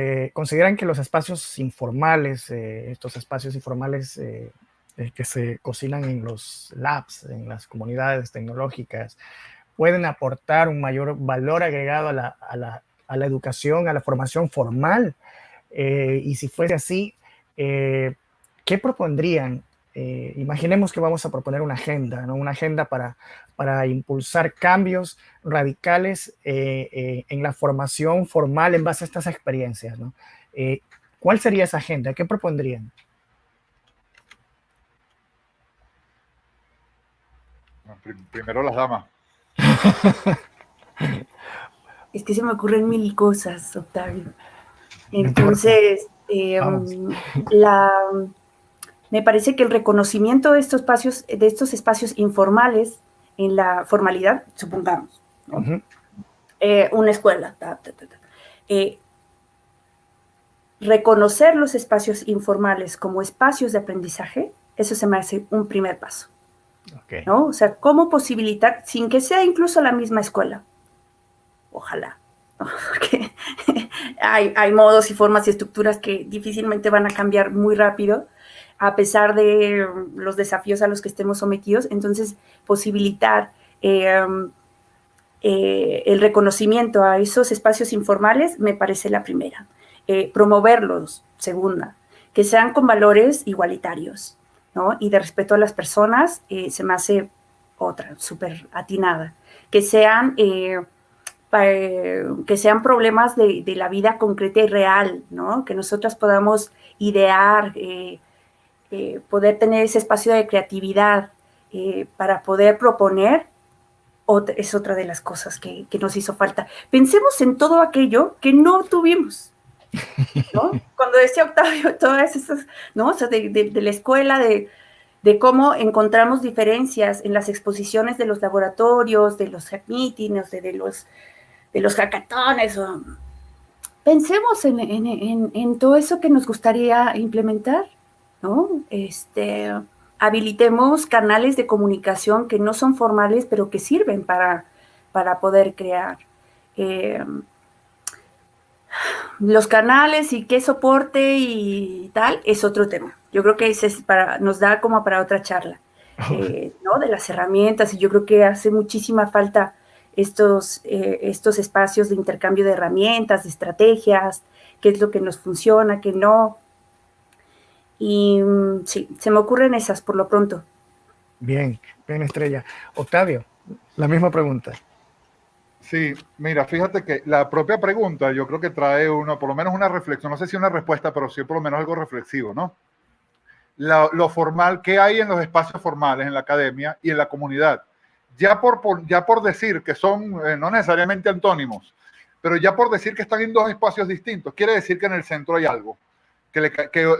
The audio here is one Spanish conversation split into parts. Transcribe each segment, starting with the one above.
eh, consideran que los espacios informales, eh, estos espacios informales eh, que se cocinan en los labs, en las comunidades tecnológicas, pueden aportar un mayor valor agregado a la educación, a la formación formal. y si fuese así, ¿qué propondrían eh, imaginemos que vamos a proponer una agenda, ¿no? una agenda para, para impulsar cambios radicales eh, eh, en la formación formal en base a estas experiencias. ¿no? ¿Cuál sería esa agenda? ¿Qué propondrían? Primero las damas. es que se me ocurren mil cosas, Octavio. Entonces, la me parece que el reconocimiento de estos espacios, de estos espacios informales en la formalidad, supongamos, eh, una escuela, eh, reconocer los espacios informales como espacios de aprendizaje, eso se me hace un primer paso. ¿no? O sea, cómo posibilitar, sin que sea incluso la misma escuela, ojalá, porque hay, hay modos y formas y estructuras que difícilmente van a cambiar muy rápido, a pesar de los desafíos a los que estemos sometidos. Entonces, posibilitar em, eh, el reconocimiento a esos espacios informales me parece la primera. Eh, promoverlos, segunda. Que sean con valores igualitarios, ¿no? Y de respeto a las personas, eh, se me hace otra, súper atinada. Que sean... que sean problemas de, de, la vida concreta y real, ¿no? Que nosotras podamos idear, eh, poder tener ese espacio de creatividad eh, para poder proponer, es otra de las cosas que, nos hizo falta. Pensemos en todo aquello que no tuvimos, ¿no? Cuando decía Octavio, todas esas, ¿no? O sea, de, la escuela, de, cómo encontramos diferencias en las exposiciones de los laboratorios, de los meetings, de, los, de los hackatones. Pensemos en, todo eso que nos gustaría implementar ¿no? Este, habilitemos canales de comunicación que no son formales, pero que sirven para, para poder crear. Eh, los canales y qué soporte y tal es otro tema. Yo creo que ese es para, nos da como para otra charla, eh, ¿no? De las herramientas y yo creo que hace muchísima falta estos, eh, estos espacios de intercambio de herramientas, de estrategias, qué es lo que nos funciona, qué no, y mm, sí, se me ocurren esas por lo pronto. Bien, bien Estrella. Octavio, la misma pregunta. Sí, mira, fíjate que la propia pregunta yo creo que trae uno, por lo menos una reflexión, no sé si una respuesta, pero sí por lo menos algo reflexivo, ¿no? lo formal, ¿qué hay en los espacios formales, en la academia y en la comunidad? Ya por, ya por decir que son eh, no necesariamente antónimos, pero ya por decir que están en dos espacios distintos, quiere decir que en el centro hay algo que,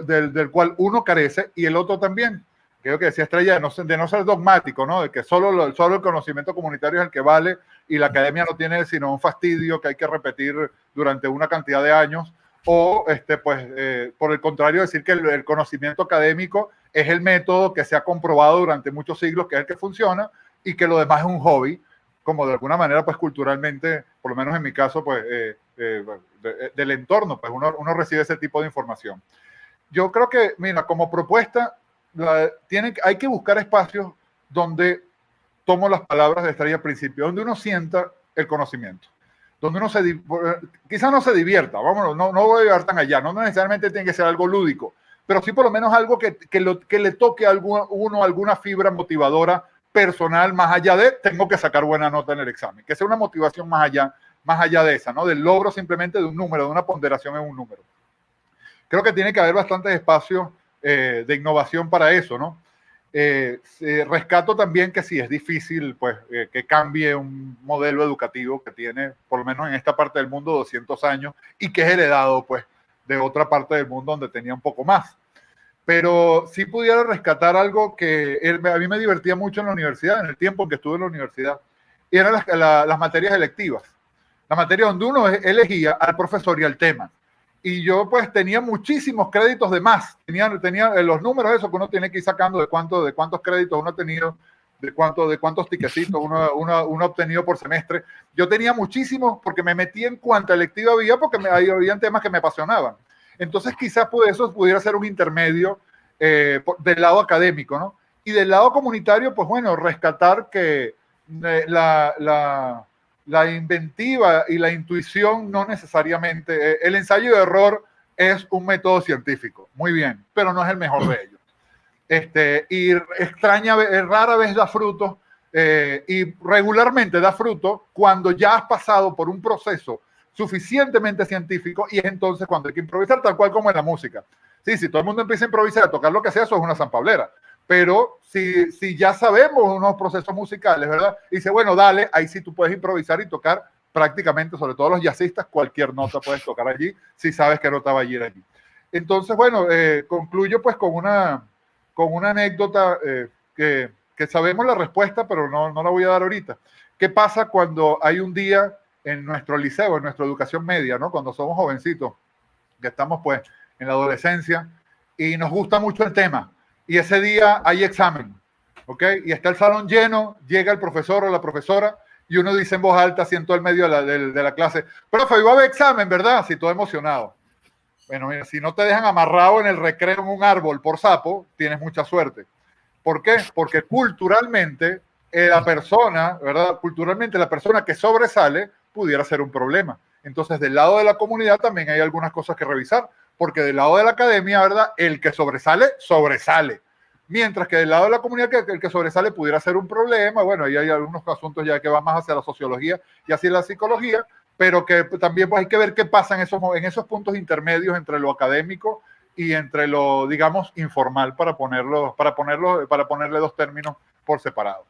del, cual uno carece y el otro también. Creo que decía Estrella, de no, de ser dogmático, ¿no? de que solo, solo el conocimiento comunitario es el que vale y la academia no tiene sino un fastidio que hay que repetir durante una cantidad de años. O, este, pues, eh, por el contrario, decir que el, conocimiento académico es el método que se ha comprobado durante muchos siglos que es el que funciona y que lo demás es un hobby, como de alguna manera, pues culturalmente, por lo menos en mi caso, pues eh, eh, eh, del entorno, pues uno, uno, recibe ese tipo de información. Yo creo que, mira, como propuesta, tiene, hay que buscar espacios donde tomo las palabras de Estrella al principio, donde uno sienta el conocimiento, donde uno se, quizás no se divierta, vamos, no, no voy a llegar tan allá, no necesariamente tiene que ser algo lúdico, pero sí por lo menos algo que, que, lo, que le toque a uno alguna fibra motivadora personal más allá de tengo que sacar buena nota en el examen, que sea una motivación más allá más allá de esa, ¿no? Del logro simplemente de un número, de una ponderación en un número. Creo que tiene que haber bastantes espacios eh, de innovación para eso, ¿no? Eh, rescato también que si es difícil, pues, eh, que cambie un modelo educativo que tiene, por lo menos en esta parte del mundo, 200 años y que es heredado, pues, de otra parte del mundo donde tenía un poco más. Pero si pudiera rescatar algo que a mí me divertía mucho en la universidad, en el tiempo en que estuve en la universidad, y eran las materias electivas la materia donde uno elegía al profesor y al tema. Y yo pues tenía muchísimos créditos de más. Tenía, tenía eh, los números, eso que uno tiene que ir sacando de, cuánto, de cuántos créditos uno ha tenido, de, cuánto, de cuántos tiquecitos uno, uno, obtenido por semestre. Yo tenía muchísimos porque me metí en cuanta electiva había, porque me, había temas que me apasionaban. Entonces quizás pues, eso pudiera ser un intermedio eh, del lado académico, ¿no? Y del lado comunitario, pues bueno, rescatar que eh, la, la, inventiva y la intuición no necesariamente, eh, el ensayo de error es un método científico, muy bien, pero no es el mejor de ellos. Este, y extraña, rara vez da fruto eh, y regularmente da fruto cuando ya has pasado por un proceso suficientemente científico y es entonces cuando hay que improvisar, tal cual como en la música. Sí, si todo el mundo empieza a improvisar, a tocar lo que sea, eso es una zampablera. Pero si, si ya sabemos unos procesos musicales, ¿verdad? Y dice, bueno, dale, ahí sí tú puedes improvisar y tocar prácticamente, sobre todo los jazzistas, cualquier nota puedes tocar allí si sabes qué nota va a ir allí. Entonces, bueno, eh, concluyo pues con una, con una anécdota eh, que, que, sabemos la respuesta, pero no, no la voy a dar ahorita. ¿Qué pasa cuando hay un día en nuestro liceo, en nuestra educación media, ¿no? cuando somos jovencitos, que estamos pues en la adolescencia, y nos gusta mucho el tema? y ese día hay examen, ¿ok? Y está el salón lleno, llega el profesor o la profesora y uno dice en voz alta, así en todo el medio de la, de, la clase, profe, iba a haber examen, ¿verdad? Así todo emocionado. Bueno, mira, si no te dejan amarrado en el recreo en un árbol por sapo, tienes mucha suerte. ¿Por qué? Porque culturalmente eh, la persona, ¿verdad? Culturalmente la persona que sobresale pudiera ser un problema. Entonces, del lado de la comunidad también hay algunas cosas que revisar porque del lado de la academia, ¿verdad? El que sobresale, sobresale. Mientras que del lado de la comunidad, el que sobresale pudiera ser un problema, bueno, ahí hay algunos asuntos ya que van más hacia la sociología y hacia la psicología, pero que también pues, hay que ver qué pasa en esos, en esos puntos intermedios entre lo académico y entre lo, digamos, informal, para, ponerlo, para, ponerlo, para ponerle dos términos por separado.